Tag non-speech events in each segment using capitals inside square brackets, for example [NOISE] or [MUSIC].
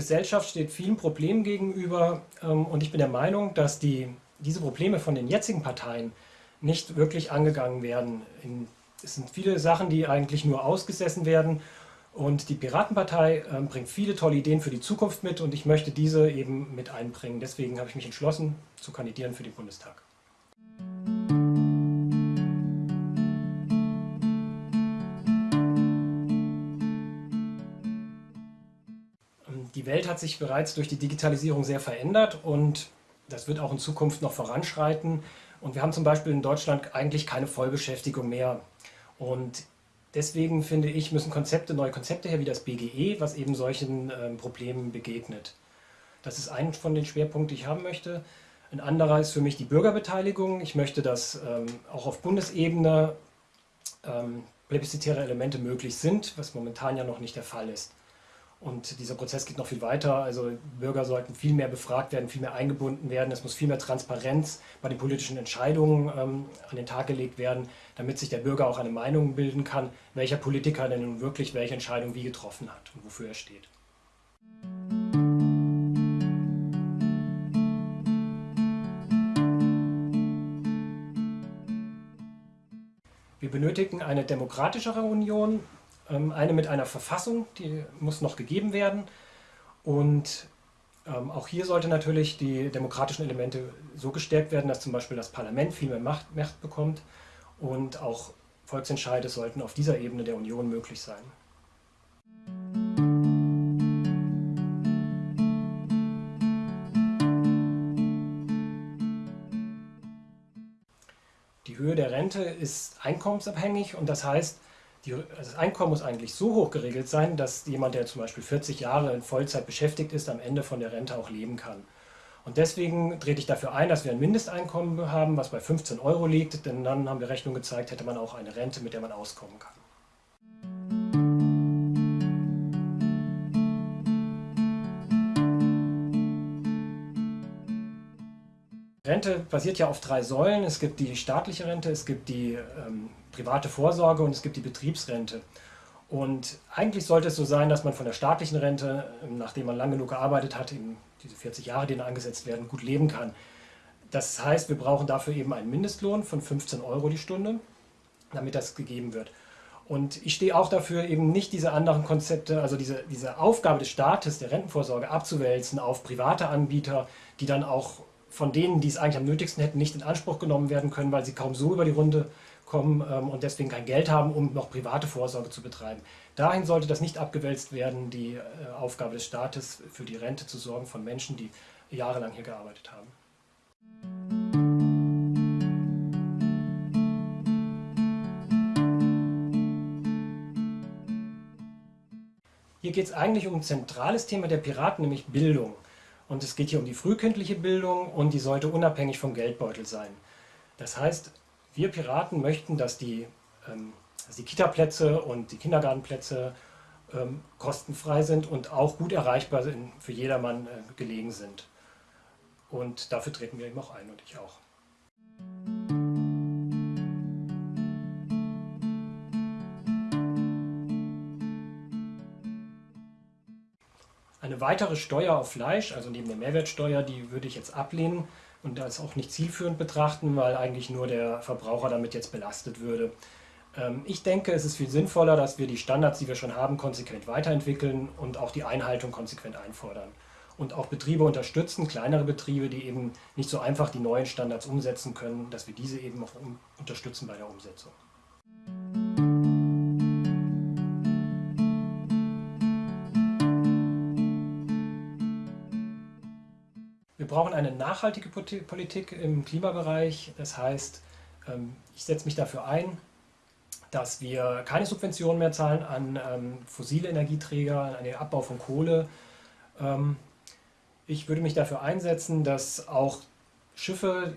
Gesellschaft steht vielen Problemen gegenüber ähm, und ich bin der Meinung, dass die, diese Probleme von den jetzigen Parteien nicht wirklich angegangen werden. es sind viele Sachen, die eigentlich nur ausgesessen werden und die Piratenpartei ähm, bringt viele tolle Ideen für die Zukunft mit und ich möchte diese eben mit einbringen. Deswegen habe ich mich entschlossen zu kandidieren für den Bundestag. Die Welt hat sich bereits durch die Digitalisierung sehr verändert und das wird auch in Zukunft noch voranschreiten. Und wir haben zum Beispiel in Deutschland eigentlich keine Vollbeschäftigung mehr. Und deswegen finde ich, müssen Konzepte, neue Konzepte her, wie das BGE, was eben solchen ähm, Problemen begegnet. Das ist ein von den Schwerpunkten, die ich haben möchte. Ein anderer ist für mich die Bürgerbeteiligung. Ich möchte, dass ähm, auch auf Bundesebene ähm, plebiszitäre Elemente möglich sind, was momentan ja noch nicht der Fall ist. Und dieser Prozess geht noch viel weiter. Also Bürger sollten viel mehr befragt werden, viel mehr eingebunden werden. Es muss viel mehr Transparenz bei den politischen Entscheidungen ähm, an den Tag gelegt werden, damit sich der Bürger auch eine Meinung bilden kann, welcher Politiker denn nun wirklich welche Entscheidung wie getroffen hat und wofür er steht. Wir benötigen eine demokratischere Union, eine mit einer Verfassung, die muss noch gegeben werden. Und ähm, auch hier sollte natürlich die demokratischen Elemente so gestärkt werden, dass zum Beispiel das Parlament viel mehr Macht, Macht bekommt und auch Volksentscheide sollten auf dieser Ebene der Union möglich sein. Die Höhe der Rente ist einkommensabhängig und das heißt, die, also das Einkommen muss eigentlich so hoch geregelt sein, dass jemand, der zum Beispiel 40 Jahre in Vollzeit beschäftigt ist, am Ende von der Rente auch leben kann. Und deswegen trete ich dafür ein, dass wir ein Mindesteinkommen haben, was bei 15 Euro liegt, denn dann haben wir Rechnung gezeigt, hätte man auch eine Rente, mit der man auskommen kann. Rente basiert ja auf drei Säulen. Es gibt die staatliche Rente, es gibt die ähm, private Vorsorge und es gibt die Betriebsrente. Und eigentlich sollte es so sein, dass man von der staatlichen Rente, ähm, nachdem man lang genug gearbeitet hat, eben diese 40 Jahre, die dann angesetzt werden, gut leben kann. Das heißt, wir brauchen dafür eben einen Mindestlohn von 15 Euro die Stunde, damit das gegeben wird. Und ich stehe auch dafür, eben nicht diese anderen Konzepte, also diese, diese Aufgabe des Staates, der Rentenvorsorge abzuwälzen auf private Anbieter, die dann auch von denen, die es eigentlich am nötigsten hätten, nicht in Anspruch genommen werden können, weil sie kaum so über die Runde kommen ähm, und deswegen kein Geld haben, um noch private Vorsorge zu betreiben. Dahin sollte das nicht abgewälzt werden, die äh, Aufgabe des Staates für die Rente zu sorgen von Menschen, die jahrelang hier gearbeitet haben. Hier geht es eigentlich um ein zentrales Thema der Piraten, nämlich Bildung. Und es geht hier um die frühkindliche Bildung und die sollte unabhängig vom Geldbeutel sein. Das heißt, wir Piraten möchten, dass die, ähm, die Kita-Plätze und die Kindergartenplätze ähm, kostenfrei sind und auch gut erreichbar sind, für jedermann äh, gelegen sind. Und dafür treten wir eben auch ein und ich auch. Eine weitere Steuer auf Fleisch, also neben der Mehrwertsteuer, die würde ich jetzt ablehnen und das auch nicht zielführend betrachten, weil eigentlich nur der Verbraucher damit jetzt belastet würde. Ähm, ich denke, es ist viel sinnvoller, dass wir die Standards, die wir schon haben, konsequent weiterentwickeln und auch die Einhaltung konsequent einfordern. Und auch Betriebe unterstützen, kleinere Betriebe, die eben nicht so einfach die neuen Standards umsetzen können, dass wir diese eben auch unterstützen bei der Umsetzung. Brauchen eine nachhaltige Politik im Klimabereich. Das heißt, ähm, ich setze mich dafür ein, dass wir keine Subventionen mehr zahlen an ähm, fossile Energieträger, an den Abbau von Kohle. Ähm, ich würde mich dafür einsetzen, dass auch Schiffe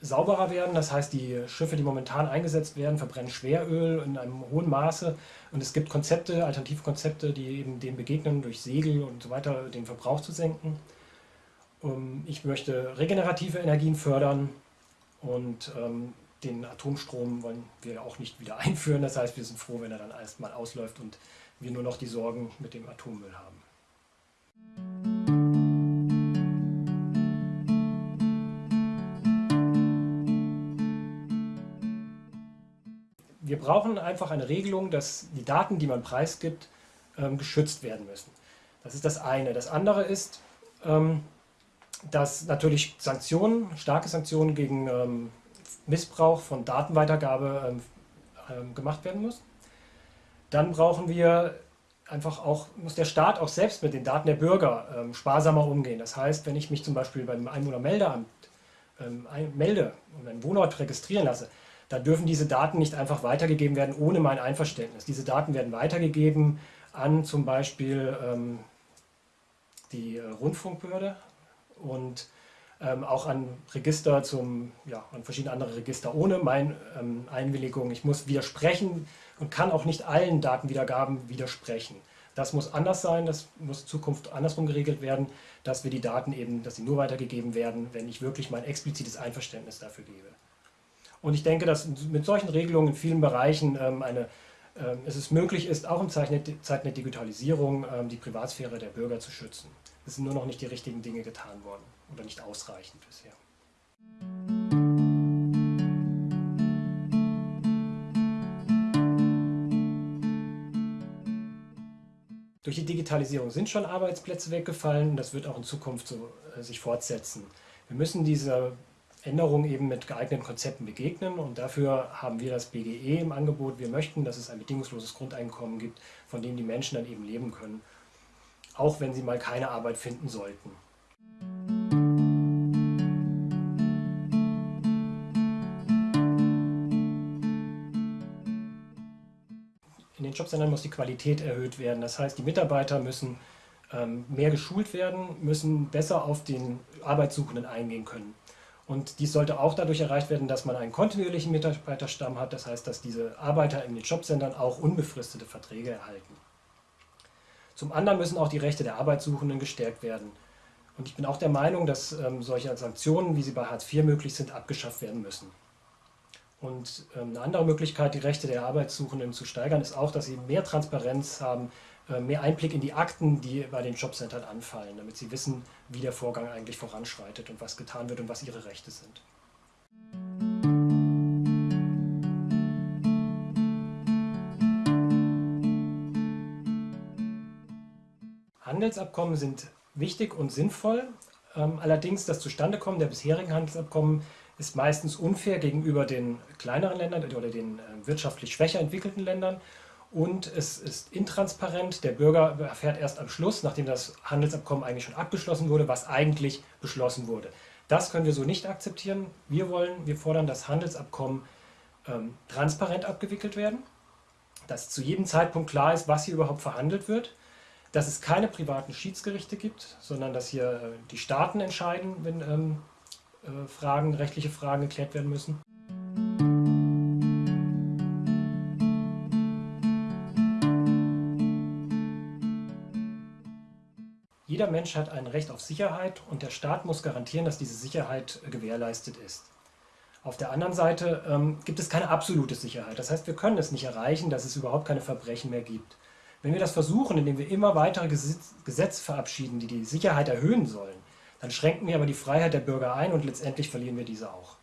sauberer werden. Das heißt, die Schiffe, die momentan eingesetzt werden, verbrennen Schweröl in einem hohen Maße. Und es gibt Konzepte, Alternativkonzepte, die eben dem begegnen, durch Segel und so weiter den Verbrauch zu senken. Ich möchte regenerative Energien fördern und ähm, den Atomstrom wollen wir auch nicht wieder [LAUGHS] einführen. Das heißt, wir sind froh, wenn er dann erstmal ausläuft und wir nur noch die Sorgen mit dem Atommüll haben. Wir brauchen einfach eine Regelung, dass die Daten, die man preisgibt, ähm, geschützt werden müssen. Das ist das eine. Das andere ist, ähm, dass natürlich Sanktionen, starke Sanktionen gegen ähm, Missbrauch von Datenweitergabe ähm, ähm, gemacht werden muss. Dann brauchen wir einfach auch, muss der Staat auch selbst mit den Daten der Bürger ähm, sparsamer umgehen. Das heißt, wenn ich mich zum Beispiel beim Einwohnermeldeamt ähm, ein, melde und einen Wohnort registrieren lasse, da dürfen diese Daten nicht einfach weitergegeben werden ohne mein Einverständnis. Diese Daten werden weitergegeben an zum Beispiel ähm, die äh, Rundfunkbehörde und ähm, auch an Register zum, ja, an verschiedene andere Register ohne meine ähm, Einwilligung. Ich muss widersprechen und kann auch nicht allen Datenwiedergaben widersprechen. Das muss anders sein, das muss in Zukunft andersrum geregelt werden, dass wir die Daten eben, dass sie nur weitergegeben werden, wenn ich wirklich mein explizites Einverständnis dafür gebe. Und ich denke, dass mit solchen Regelungen in vielen Bereichen ähm, eine, ähm, es möglich ist, auch in Zeiten der Digitalisierung ähm, die Privatsphäre der Bürger zu schützen. Es sind nur noch nicht die richtigen Dinge getan worden oder nicht ausreichend bisher. Durch die Digitalisierung sind schon Arbeitsplätze weggefallen und das wird auch in Zukunft so äh, sich fortsetzen. Wir müssen dieser Änderung eben mit geeigneten Konzepten begegnen und dafür haben wir das BGE im Angebot. Wir möchten, dass es ein bedingungsloses Grundeinkommen gibt, von dem die Menschen dann eben leben können auch wenn sie mal keine Arbeit finden sollten. In den Jobcentern muss die Qualität erhöht werden. Das heißt, die Mitarbeiter müssen ähm, mehr geschult werden, müssen besser auf den Arbeitssuchenden eingehen können. Und dies sollte auch dadurch erreicht werden, dass man einen kontinuierlichen Mitarbeiterstamm hat. Das heißt, dass diese Arbeiter in den Jobcentern auch unbefristete Verträge erhalten. Zum anderen müssen auch die Rechte der Arbeitssuchenden gestärkt werden. Und ich bin auch der Meinung, dass ähm, solche Sanktionen, wie sie bei Hartz IV möglich sind, abgeschafft werden müssen. Und ähm, eine andere Möglichkeit, die Rechte der Arbeitssuchenden zu steigern, ist auch, dass sie mehr Transparenz haben, äh, mehr Einblick in die Akten, die bei den Jobcentern anfallen, damit sie wissen, wie der Vorgang eigentlich voranschreitet und was getan wird und was ihre Rechte sind. Handelsabkommen sind wichtig und sinnvoll. Ähm, allerdings das Zustandekommen der bisherigen Handelsabkommen ist meistens unfair gegenüber den kleineren Ländern oder den äh, wirtschaftlich schwächer entwickelten Ländern. Und es ist intransparent. Der Bürger erfährt erst am Schluss, nachdem das Handelsabkommen eigentlich schon abgeschlossen wurde, was eigentlich beschlossen wurde. Das können wir so nicht akzeptieren. Wir wollen, wir fordern, dass Handelsabkommen ähm, transparent abgewickelt werden, dass zu jedem Zeitpunkt klar ist, was hier überhaupt verhandelt wird dass es keine privaten Schiedsgerichte gibt, sondern dass hier äh, die Staaten entscheiden, wenn ähm, äh, Fragen, rechtliche Fragen geklärt werden müssen. Jeder Mensch hat ein Recht auf Sicherheit und der Staat muss garantieren, dass diese Sicherheit äh, gewährleistet ist. Auf der anderen Seite ähm, gibt es keine absolute Sicherheit. Das heißt, wir können es nicht erreichen, dass es überhaupt keine Verbrechen mehr gibt. Wenn wir das versuchen, indem wir immer weitere Gesetze verabschieden, die die Sicherheit erhöhen sollen, dann schränken wir aber die Freiheit der Bürger ein und letztendlich verlieren wir diese auch.